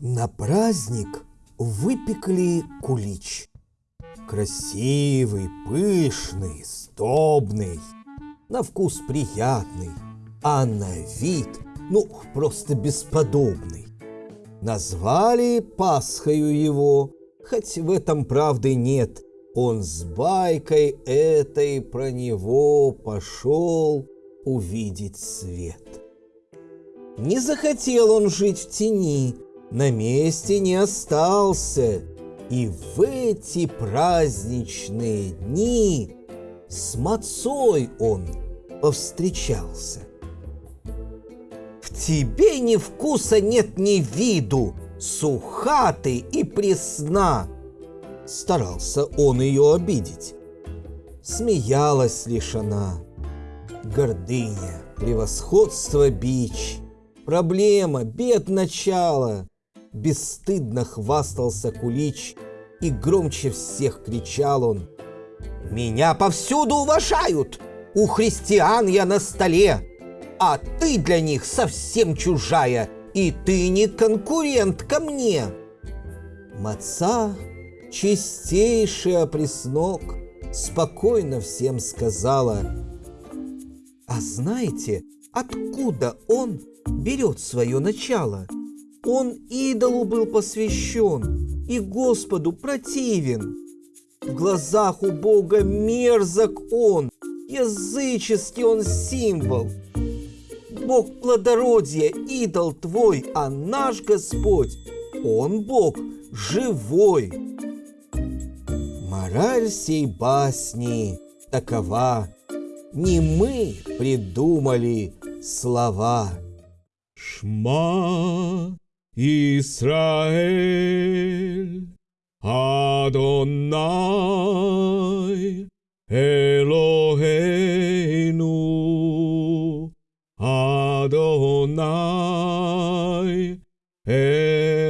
На праздник выпекли кулич. Красивый, пышный, сдобный, на вкус приятный, а на вид, ну, просто бесподобный. Назвали Пасхою его, хоть в этом правды нет. Он с байкой этой про него пошел увидеть свет. Не захотел он жить в тени, на месте не остался, и в эти праздничные дни с мацой он повстречался. В тебе ни вкуса нет ни виду, суха ты и пресна. Старался он ее обидеть. Смеялась лишь она. Гордыня, превосходство бич, проблема, бед начала. Бесстыдно хвастался Кулич, и громче всех кричал он. «Меня повсюду уважают! У христиан я на столе! А ты для них совсем чужая, и ты не конкурент ко мне!» Маца, чистейший опреснок, спокойно всем сказала. «А знаете, откуда он берет свое начало?» Он идолу был посвящен и Господу противен. В глазах у Бога мерзок он, языческий он символ. Бог плодородия, идол твой, а наш Господь, Он Бог живой. Мораль сей басни такова, не мы придумали слова. Шма Israel, Adonai, Eloheinu, Adonai, Echad.